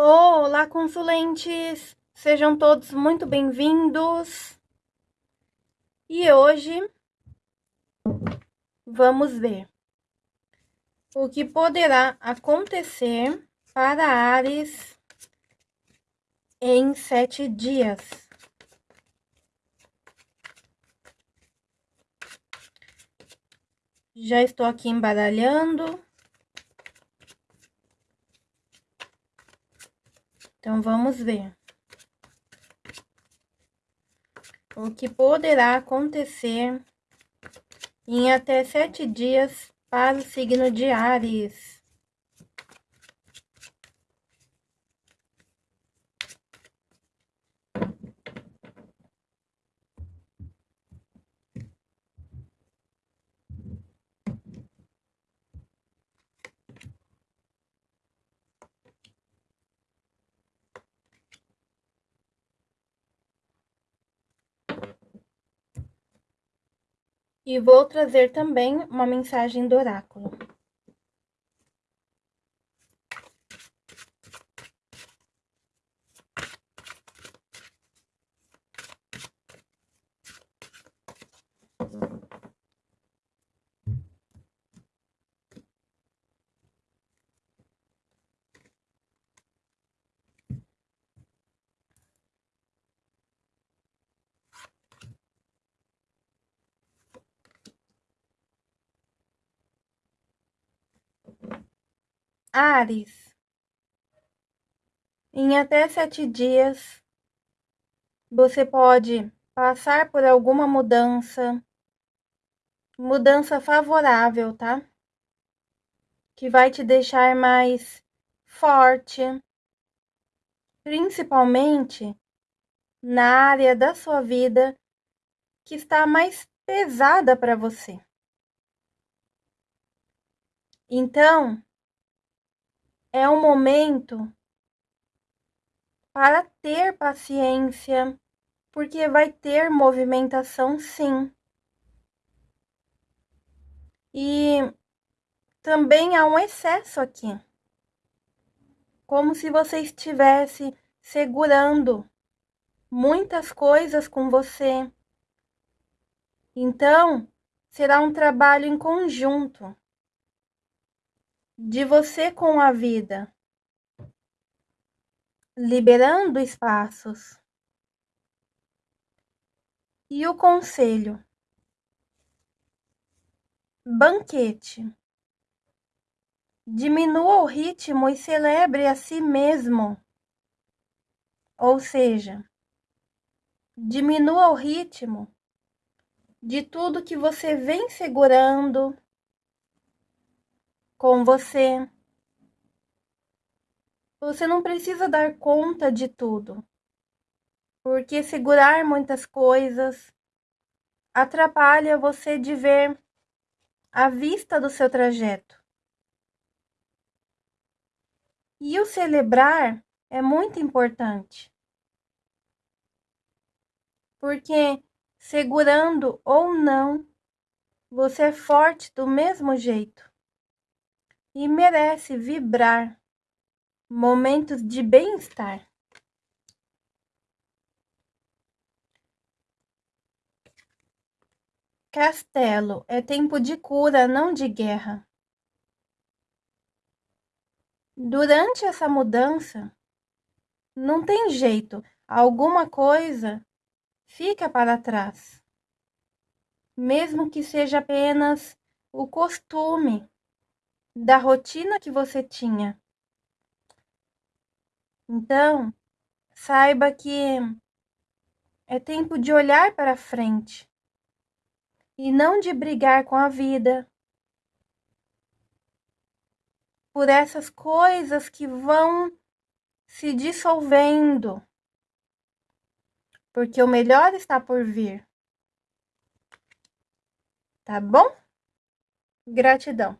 Olá, consulentes! Sejam todos muito bem-vindos. E hoje vamos ver o que poderá acontecer para Ares em sete dias. Já estou aqui embaralhando. Então, vamos ver. O que poderá acontecer em até sete dias para o signo de Ares. E vou trazer também uma mensagem do oráculo. Ares. Em até sete dias, você pode passar por alguma mudança, mudança favorável, tá? Que vai te deixar mais forte, principalmente na área da sua vida que está mais pesada para você. Então, é um momento para ter paciência, porque vai ter movimentação sim. E também há um excesso aqui. Como se você estivesse segurando muitas coisas com você. Então, será um trabalho em conjunto de você com a vida, liberando espaços. E o conselho: banquete. Diminua o ritmo e celebre a si mesmo. Ou seja, diminua o ritmo de tudo que você vem segurando com você. Você não precisa dar conta de tudo, porque segurar muitas coisas atrapalha você de ver a vista do seu trajeto. E o celebrar é muito importante, porque segurando ou não, você é forte do mesmo jeito e merece vibrar momentos de bem-estar. Castelo é tempo de cura, não de guerra. Durante essa mudança, não tem jeito, alguma coisa fica para trás. Mesmo que seja apenas o costume da rotina que você tinha. Então, saiba que é tempo de olhar para frente e não de brigar com a vida por essas coisas que vão se dissolvendo, porque o melhor está por vir. Tá bom? Gratidão.